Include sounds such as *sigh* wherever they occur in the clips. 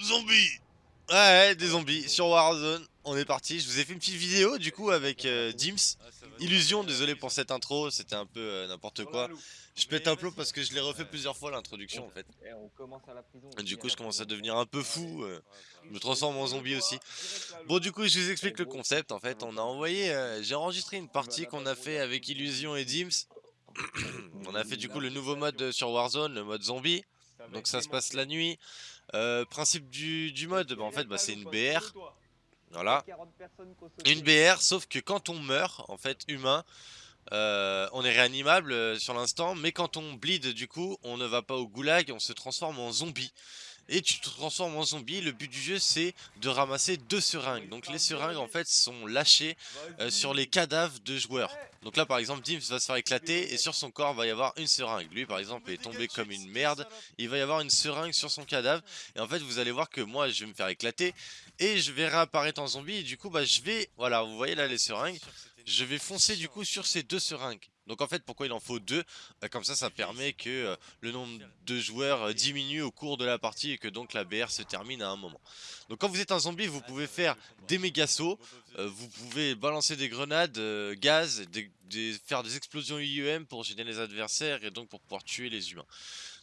Zombies Ouais, des zombies sur Warzone. On est parti. Je vous ai fait une petite vidéo du coup avec euh, Dims. Illusion, désolé pour cette intro, c'était un peu euh, n'importe quoi. Je pète un plomb parce que je l'ai refait plusieurs fois l'introduction en fait. Eh. Et du coup, je commence à devenir un peu fou. euh, je me transforme en zombie aussi. Bon, du coup, je vous explique le concept. En fait, on a envoyé, j'ai enregistré une partie qu'on a fait avec Illusion et Dims. On a fait du coup le nouveau mode euh, sur Warzone, le mode zombie. Donc ça se passe la nuit. Euh, principe du, du mode, bah, en fait, bah, c'est une BR. Voilà. Une BR, sauf que quand on meurt, en fait, humain, euh, on est réanimable sur l'instant, mais quand on bleed, du coup, on ne va pas au goulag, on se transforme en zombie. Et tu te transformes en zombie, le but du jeu c'est de ramasser deux seringues. Donc les seringues en fait sont lâchées euh, sur les cadavres de joueurs. Donc là par exemple Dims va se faire éclater et sur son corps va y avoir une seringue. Lui par exemple est tombé comme une merde, il va y avoir une seringue sur son cadavre. Et en fait vous allez voir que moi je vais me faire éclater et je vais réapparaître en zombie. Et du coup bah je vais, voilà vous voyez là les seringues, je vais foncer du coup sur ces deux seringues. Donc en fait pourquoi il en faut deux? Bah, Comme ça ça permet que euh, le nombre de joueurs euh, diminue au cours de la partie et que donc la BR se termine à un moment. Donc quand vous êtes un zombie vous pouvez faire des méga sauts, euh, vous pouvez balancer des grenades, gaz, des- des- faire des explosions IEM pour gêner les adversaires et donc pour pouvoir tuer les humains.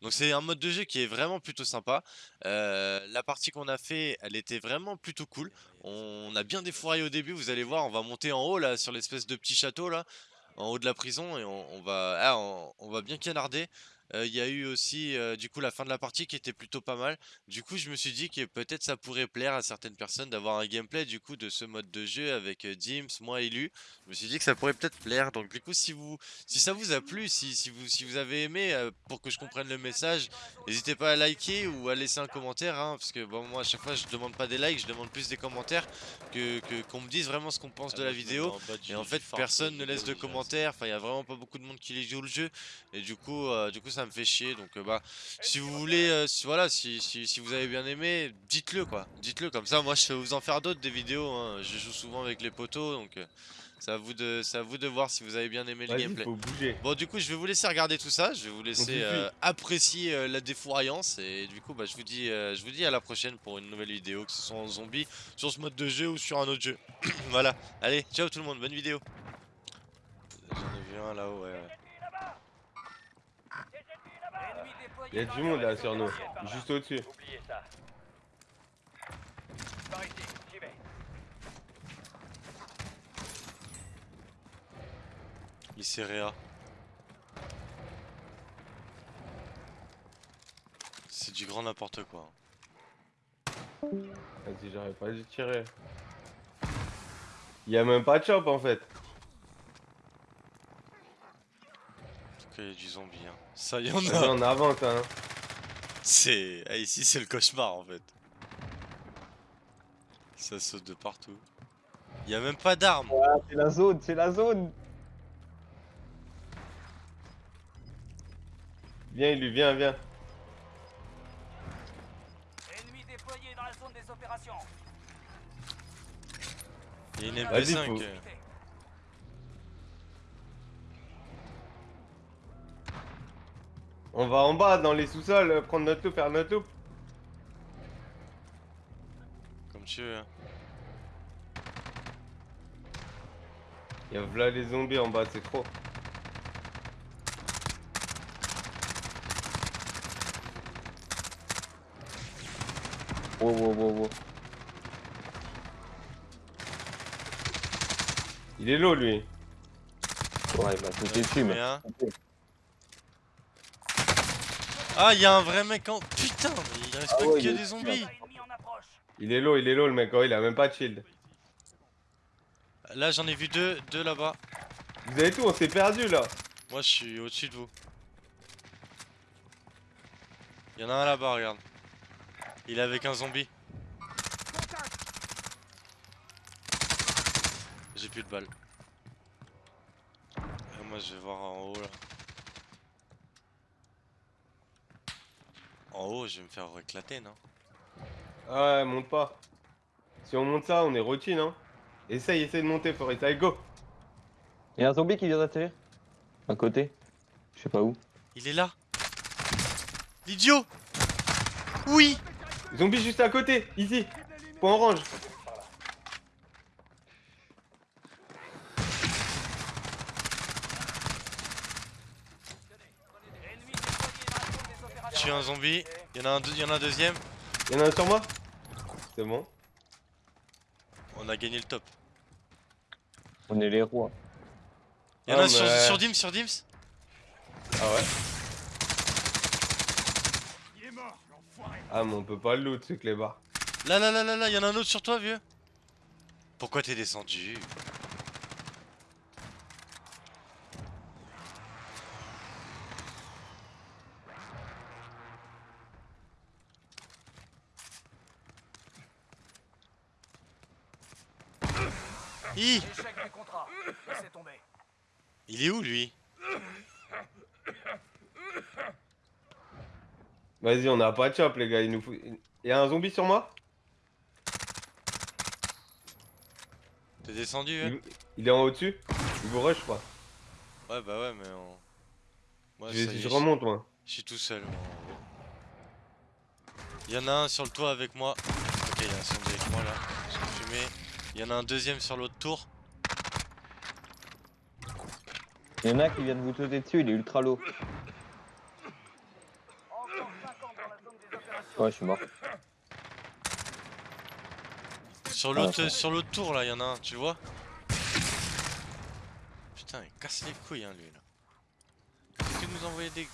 Donc c'est un mode de jeu qui est vraiment plutôt sympa. La partie qu'on a fait, elle était vraiment plutôt cool. On a bien défouraillé au début, vous allez voir, on va monter en haut là sur l'espèce de petit château là, en haut de la prison et on, va, ah, on va bien canarder. Euh, Il y a eu aussi euh, du coup la fin de la partie qui était plutôt pas mal. Du coup je me suis dit que peut-être ça pourrait plaire à certaines personnes d'avoir un gameplay du coup de ce mode de jeu avec euh, Dims, moi et Lu. Je me suis dit que ça pourrait peut-être plaire. Donc du coup si vous si ça vous a plu, si, si vous si vous avez aimé euh, pour que je comprenne le message, n'hésitez pas à liker ou à laisser un commentaire hein, parce que bon moi à chaque fois je demande pas des likes, je demande plus des commentaires que qu'on me dise vraiment ce qu'on pense de la vidéo. Et en fait personne ne laisse de commentaires, enfin il y a vraiment pas beaucoup de monde qui joue le jeu et du coup euh, du coup ça me fait chier donc euh, bah si vous voulez euh, si, voilà si, si, si vous avez bien aimé dites-le quoi dites-le comme ça moi je vais vous en faire d'autres des vidéos hein. je joue souvent avec les potos donc euh, c'est à vous de c'est à vous de voir si vous avez bien aimé le gameplay faut bouger. Bon du coup je vais vous laisser regarder tout ça, je vais vous laisser euh, apprécier euh, la défouraillance et du coup bah, je vous dis euh, je vous dis à la prochaine pour une nouvelle vidéo que ce soit en zombie sur ce mode de jeu ou sur un autre jeu. *clears throat* voilà, allez ciao tout le monde, bonne vidéo. J'en ai vu un là-haut ouais. Il y a du monde là sur nous, juste au-dessus. Oubliez ça. Par ici, j'y vais. Lycéréa. C'est du grand n'importe quoi. Vas-y, j'aurais pas dû tirer. Il y a même pas de chop en fait. En tout cas il y a du zombie hein. Ça y en a. on avance hein. C'est... ah, ici c'est le cauchemar en fait. Ça saute de partout. Il y a même pas d'armes. Ah, c'est la zone, c'est la zone. Viens, lui, viens, viens. Ennemi déployé dans la zone des opérations. Il y a une Vas-y, MP5. faut- euh. On va en bas dans les sous-sols, euh, prendre notre loupe, faire notre loupe. Comme tu veux. hein. Il y a là les zombies en bas, c'est trop. Wow, wow, wow, wow. Il est low lui. Ouais, il m'a sauté dessus, mais. Ah, il y a un vrai mec en. Putain, mais il reste Ah pas ouais, que il des zombies. Il est low, il est low le mec, oh, il a même pas de shield. Là, j'en ai vu deux, deux là-bas. Vous avez tout, on s'est perdu là. Moi, je suis au-dessus de vous. Il y en a un là-bas, regarde. Il est avec un zombie. J'ai plus de balles. Et moi, je vais voir en haut là. En haut, je vais me faire éclater, non? Ah ouais, monte pas. Si on monte ça, on est routine hein. Essaye, essaye de monter, Forest, allez go Il y a un zombie qui vient d'atterrir. À côté. Je sais pas où. Il est là. L'idiot Oui Zombie juste à côté, ici. Point orange. Ennemi déployé dans la zone suis un zombie. Il y en a un, deux- il y en a un deuxième. Y'en a un sur moi C'est bon. On a gagné le top. On est les rois. Il y en a Ah, un sur, mais- sur Dims, sur Dims. Ah ouais Ah mais on peut pas le loot ce clébard. Là, là, là, là, là, il y en a un autre sur toi, vieux. Pourquoi t'es descendu? Hi Échec du contrat. Laissez tomber. Il est où, lui? Vas-y, on a pas de chop les gars, il nous faut... Y'a un zombie sur moi? T'es descendu, vieux il... il est en haut dessus Il vous rush pas Ouais, bah ouais, mais on... Moi, je, y je remonte moi. Je suis tout seul. Il y en a un sur le toit avec moi. Ok, il y a un zombie avec moi là. Je vais fumer. Il y en a un deuxième sur l'autre tour. Il y en a qui vient de vous sauter dessus, il est ultra low. Encore 50 dans la zone des opérations. Ouais, je suis mort. Sur Ah, l'autre d'accord. sur l'autre tour là, il y en a un, tu vois Putain, il casse les couilles hein lui là. Qu'est-ce que nous envoyer des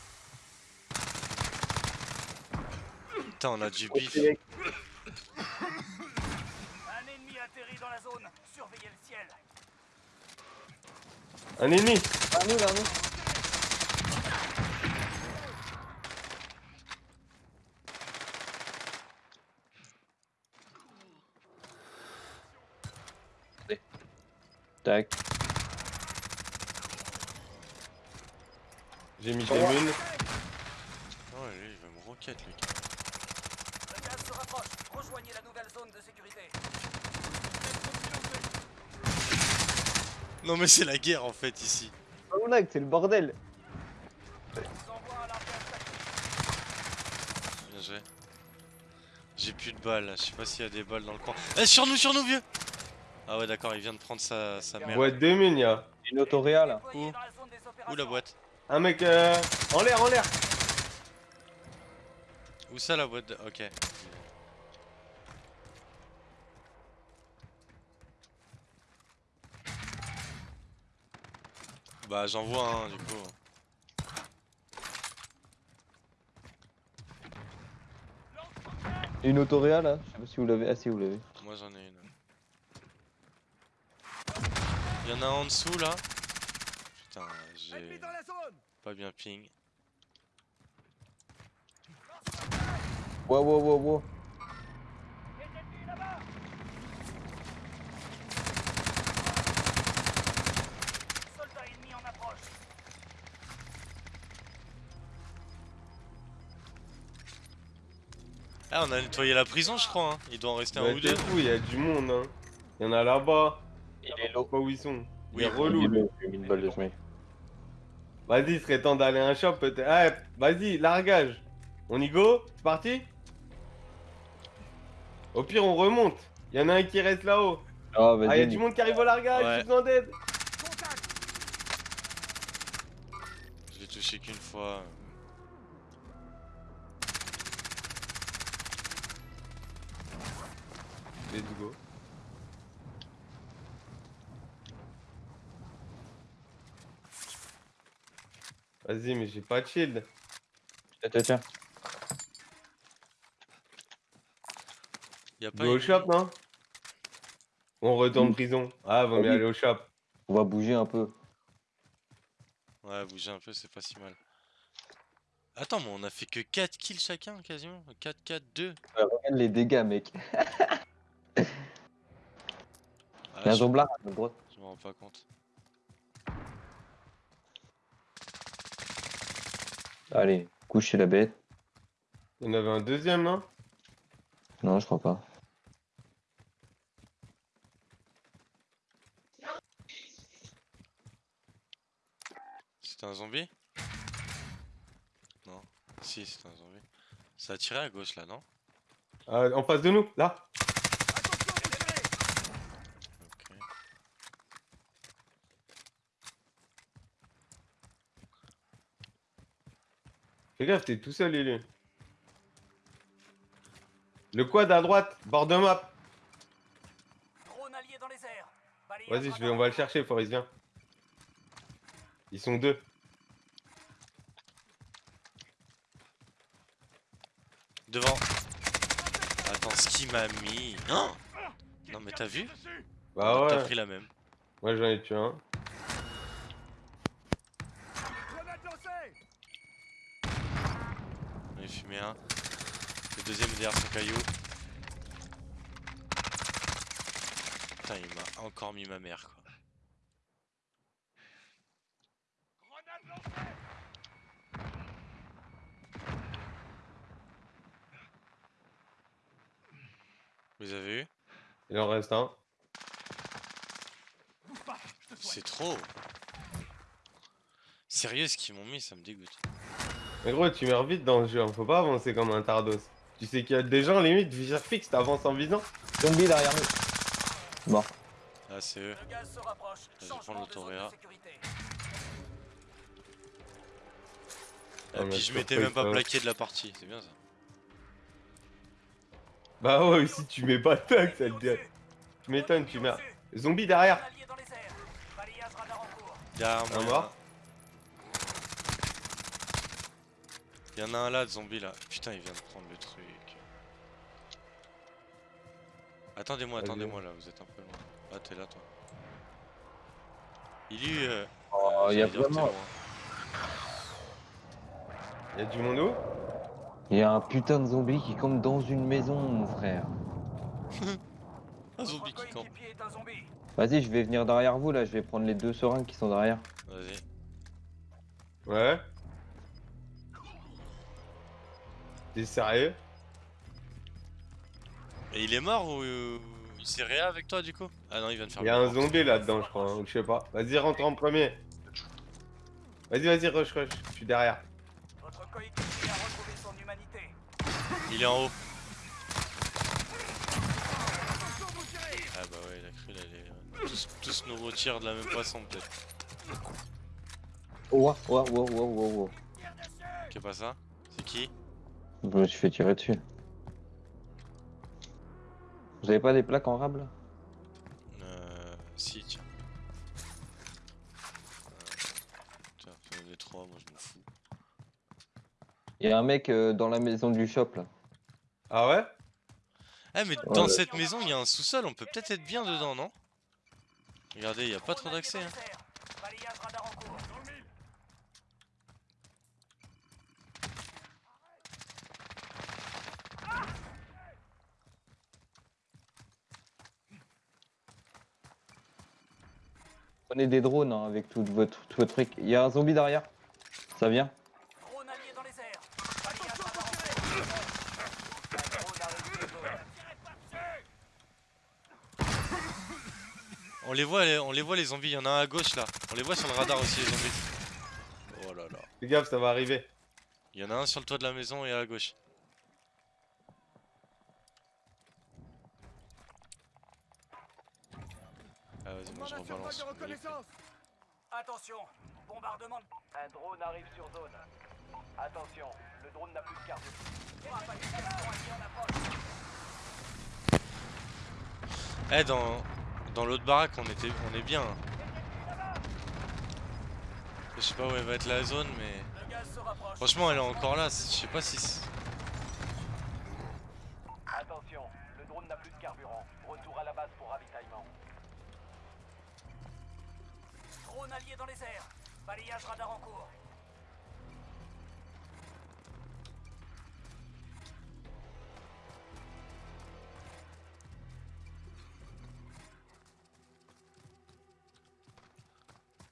Putain, on a du bif. Surveillez le ciel. Un ennemi Ah, nous, là, nous. Tac. J'ai mis des munes. Oh lui, il va me roquette lui. Le gaz se rapproche. Rejoignez la nouvelle zone de sécurité. Non mais c'est la guerre en fait ici. Oh, mec, c'est le bordel. Bien joué. J'ai plus de balles je sais pas s'il y a des balles dans le coin. Eh sur nous, sur nous vieux Ah ouais d'accord, il vient de prendre sa, sa mère. Boîte de mines, y'a. Une autoréa là. Où? Des. Où la boîte? Un mec euh... en l'air, en l'air. Où ça la boîte de... Ok. Bah j'en vois un du coup. Une autoréa là? Je sais pas si vous l'avez. Ah, si vous l'avez. Moi j'en ai une. Il y en a un en dessous là. Putain, j'ai pas bien ping. Wow, wow, wow, wow. Ah on a nettoyé la prison je crois hein. Il doit en rester un Ouais, ou deux. fou, y'a du monde, hein. Y'en a là-bas. Il est low. pas où ils sont. Oui, Il est relou. Il une balle de. Vas-y, il serait temps d'aller à un shop peut-être. Ah, vas-y, largage. On y go? C'est parti? Au pire, on remonte. Il y en a un qui reste là-haut. Ah, Ah, il y a du monde qui arrive au largage, Ouais. j'ai besoin d'aide. Je l'ai touché qu'une fois. Let's go. Vas-y, mais j'ai pas de shield. Tiens, tiens, tiens. Y a pas au shop, non On retourne Oui. prison. Ah, vaut mieux Oui. aller au shop. On va bouger un peu. Ouais, bouger un peu, c'est pas si mal. Attends, mais on a fait que 4 kills chacun, quasiment. 4, 4, 2. Ouais, regarde les dégâts, mec. *laughs* Ah, Il y a un je, zomblard à notre droite. je me rends pas compte. Allez, couchez la bête. Il y en avait un deuxième, non? Non, je crois pas. C'était un zombie? Si, c'est un zombie. Ça a tiré à gauche là, non? Euh, en face de nous, là? Ok. Fais gaffe, t'es tout seul, Lulu. Le quad à droite, bord de map. Drone allié dans les airs. Balayage Vas-y, je vais, on va le chercher, Forrest, viens. Ils sont deux. Devant. Attends, ce qui m'a mis. Oh non, mais t'as vu? Bah T'as ouais. pris la même. Moi, j'en ai tué un. J'en ai fumé un. Le deuxième est derrière son caillou. Putain, il m'a encore mis ma mère, quoi. Vous avez eu? Il en reste un. C'est trop Sérieux, ce qu'ils m'ont mis, ça me dégoûte. Mais gros, tu meurs vite dans le jeu, hein. faut pas avancer comme un tardos. Tu sais qu'il y a des gens, limite, viseur fixe, t'avances en visant. Zombie derrière nous. Mort. Ah, c'est eux. Le gaz se rapproche. je vais prendre l'autoréa. Et Ah, mais puis je m'étais même pas plaqué de la partie, c'est bien ça. Bah ouais, si tu mets pas de tag, ça te dit. Tu m'étonnes, tu meurs. Zombie derrière. Derrière Un mort. Il y en a un là de zombie là. Putain, il vient de prendre Attendez-moi, attendez-moi là, vous êtes un peu loin. Ah, t'es là toi. Il est. Euh... Oh, y a j'allais dire, t'es vraiment-. Y'a du monde où? Il y a un putain de zombie qui campe dans une maison, mon frère. *laughs* Un zombie qui campe. Vas-y, je vais venir derrière vous là, je vais prendre les deux seringues qui sont derrière. Vas-y. Ouais. T'es sérieux? Et il est mort ou il s'est réa avec toi du coup? Ah non, il vient de faire Y'a le un zombie là-dedans, je crois, hein, ou je sais pas. Vas-y, rentre en premier. Vas-y, vas-y, rush, rush. Je suis derrière. Votre coéquipier a retrouvé son humanité. Il est en haut. Ah bah ouais, il a cru d'aller. euh, Tous, tous nous retirent de la même façon peut-être. Oh, wow, wow, wow, wow, wow. Qu'est pas ça? C'est qui? Je me suis fait tirer dessus. Vous avez pas des plaques en rab là? Euh. Si, tiens. Euh, Tiens, trois, moi je m'en fous. Il y a un mec euh, dans la maison du shop là. Ah ouais? Ah, mais Ouais, dans ouais. cette maison, il y a un sous-sol, on peut peut-être être bien dedans, non? Regardez, il y a pas trop d'accès. Hein. les airs. Balayage radar en cours. Prenez des drones hein, avec tout votre, tout votre truc. Il y a un zombie derrière. Ça vient. On les voit, les- on les voit les zombies, il y en a un à gauche là. On les voit sur le radar aussi les zombies. Oh là là. Fais gaffe, ça va arriver. Il y en a un sur le toit de la maison et à gauche. Ah vas-y, moi je rebalance. Attention, bombardement. Un drone arrive sur zone. Attention, le drone n'a plus de carte. Eh dans dans l'autre baraque on était on est bien. Je sais pas où elle va être la zone mais Le gaz se rapproche. franchement elle est encore là, je sais pas si c'est- Attention, le drone n'a plus de carburant. Retour à la base pour ravitaillement. Drone allié dans les airs. Balayage radar en cours.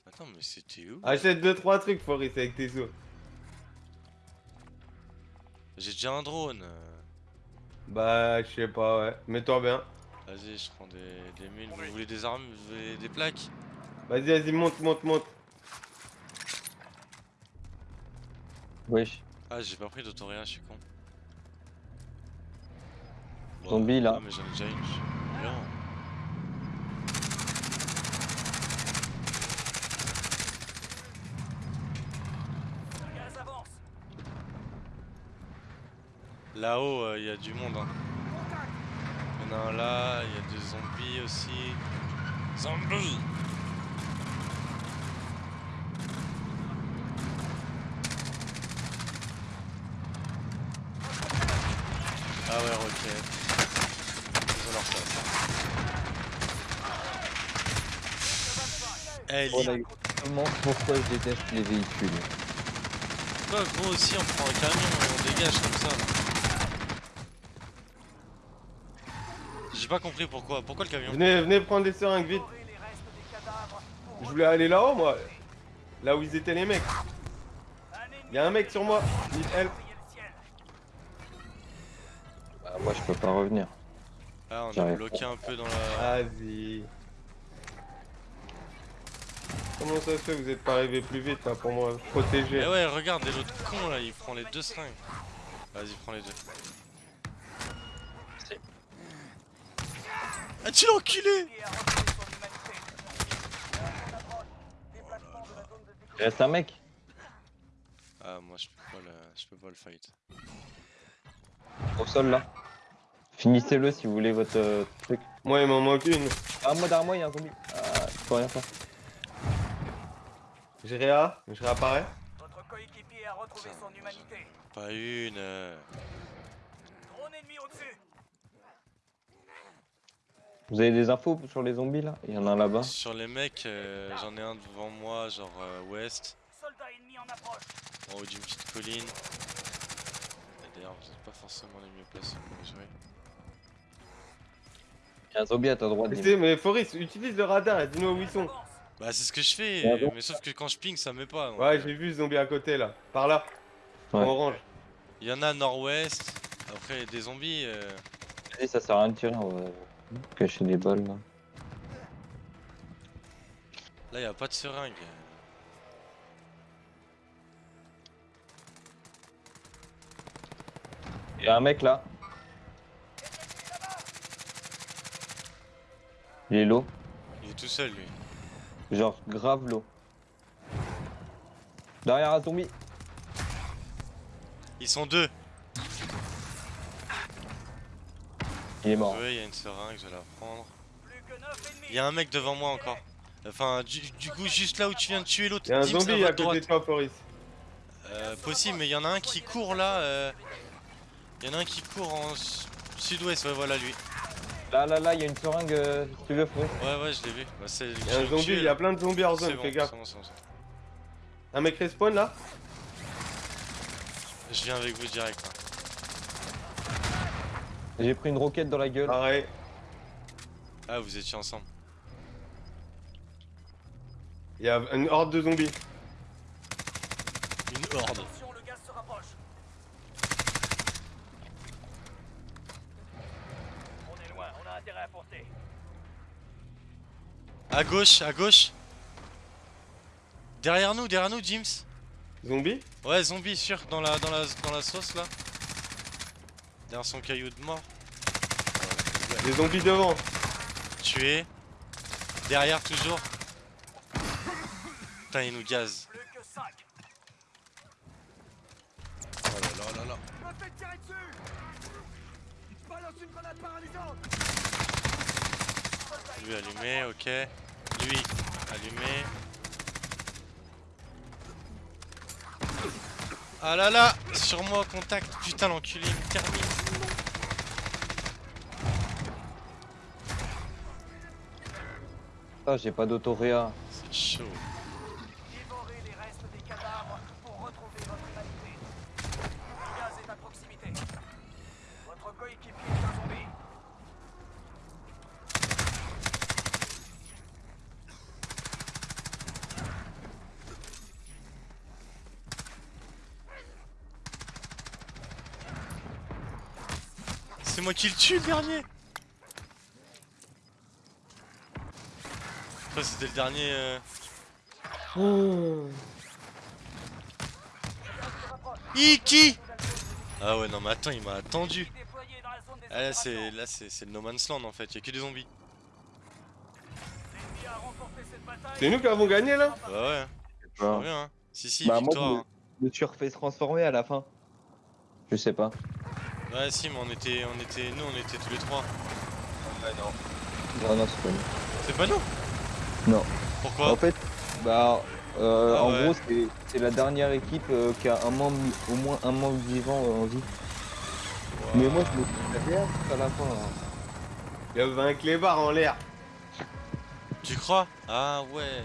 Attends mais c'était où Achète 2-3 trucs, Forrest, avec tes sous. J'ai déjà un drone. Bah, je sais pas, ouais. Mets-toi bien. Vas-y, je prends des, des mines. Vous voulez des armes, vous voulez des plaques? Vas-y, vas-y, monte, monte, monte. Wesh. Ah, j'ai pas pris d'autoréa, je suis con. Bon, Zombie, là. Ah, mais j'en ai déjà une. je suis bien. Là-haut, il y a du monde. Hein. Il y en a un là, il y a des zombies aussi. Zombies Ah ouais, roquette. Ils ont leur place. Exactement pourquoi je déteste les véhicules. toi gros aussi, on prend un camion et on dégage comme ça. J'ai pas compris pourquoi. Pourquoi le camion Venez, venez prendre des seringues vite. Je voulais aller là-haut, moi. Là où ils étaient les mecs. Y'a un mec sur moi. Need help. Bah, moi je peux pas revenir. Ah, on a bloqué un peu dans la. Vas-y. Comment ça se fait que vous êtes pas arrivé plus vite là pour me protéger Eh ouais, regardez l'autre con là, il prend les deux seringues. Vas-y, prends les deux. Ah, tu l'as enculé. Il reste un mec Ah, moi je peux pas le, je peux pas le fight. au sol là. Finissez-le si vous voulez votre euh, truc. Moi il m'en manque une. Ah moi derrière moi il y a un zombie. Ah, je peux rien faire. J'ai réa, je réapparais. Votre coéquipier a retrouvé son humanité. Pas une. euh. Drone ennemi au-dessus. Vous avez des infos sur les zombies là? Il y en a un là-bas. Sur les mecs, euh, j'en ai un devant moi, genre euh, ouest, Soldat ennemi en approche. en haut d'une petite colline. Et D'ailleurs, vous êtes pas forcément les mieux placés pour jouer. Il y a un zombie à ta droite. Mais, mais Foris, utilise le radar et dis-nous où ils sont. Bah, c'est ce que je fais, Ah bon mais sauf que quand je ping, ça met pas. donc, Ouais, euh, j'ai vu ce zombie à côté là. Par là. Ouais. En orange. Il y en a nord-ouest. Après, des zombies. euh, ça sert à rien de tirer, on va cacher des balles là. Là, y a pas de seringue. Il y a un mec là. Il est low. Il est tout seul, lui. Genre grave low. Derrière un zombie. Ils sont deux. Il est mort. Il y a une seringue, je vais la prendre. Plus que 9 ennemis. Il y a un mec devant moi encore. Enfin, du, du coup, juste là où tu viens de tuer l'autre. Y'a un Dims, zombie à à côté de toi. Euh, possible, mais il y en a un qui court là. euh, Il y en a un qui court en sud-ouest, ouais, voilà lui. Là, là, là, il y a une seringue, euh, si tu veux, Fouet. Ouais, ouais, je l'ai vu. Bah, c'est Y'a un zombie, il y a plein de zombies hors zone, fais gaffe. Bon, c'est bon. Un mec respawn là? Je viens avec vous direct. hein. J'ai pris une roquette dans la gueule. Pareil. Ah, vous étiez ensemble. Y'a une horde de zombies. Une horde. Attention, le gaz se rapproche. On est loin, on a intérêt à gauche, à gauche. Derrière nous, derrière nous, James. Zombies Ouais, zombie sûr, dans la, dans la, dans la sauce là. Derrière son caillou de mort. Des zombies devant. Tué. Derrière toujours. Putain, il nous gaz. Plus que 5. Oh là là là là. Me faites tirer dessus Balance une grenade paralysante Lui allumé, ok. Lui allumé. Ah là là Sur moi, contact Putain, l'enculé, me termine Ah, j'ai pas d'autoréa. C'est chaud. Dévorez les restes des cadavres pour retrouver votre humanité. Le gaz est à proximité. Votre coéquipier est un zombie. C'est moi qui le tue, le dernier Après, c'était le dernier... euh, Iki Ah ouais, non, mais attends, il m'a attendu. Ah, là, c'est là, c'est c'est le No Man's Land en fait, y'a que des zombies. C'est nous qui avons gagné là Bah ouais, hein. je Bah, hein. Si, si, Bah, moi, victoire. je hein. me suis refait transformer à la fin. Je sais pas. Ouais, si, mais on était, on était, nous, on était tous les trois. Non, non, c'est pas nous. C'est pas nous? Non. Pourquoi? En fait, bah, euh, Ah en ouais. gros, c'est- la dernière équipe euh, qui a un membre, au moins un membre vivant euh, en vie. Mais moi, je me suis fait à la fin. hein. Il y avait un clébard en l'air. Tu crois? Ah ouais.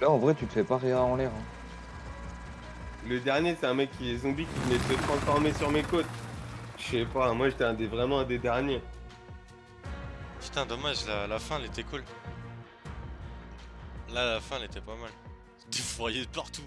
Là, en vrai, tu te fais pas rire en l'air. hein. Le dernier, c'est un mec qui est zombie qui venait de transformer sur mes côtes. Je sais pas, moi j'étais un des, vraiment un des derniers. Putain, dommage, la, la fin, elle était cool. Là, la fin, elle était pas mal. *laughs* Des de partout.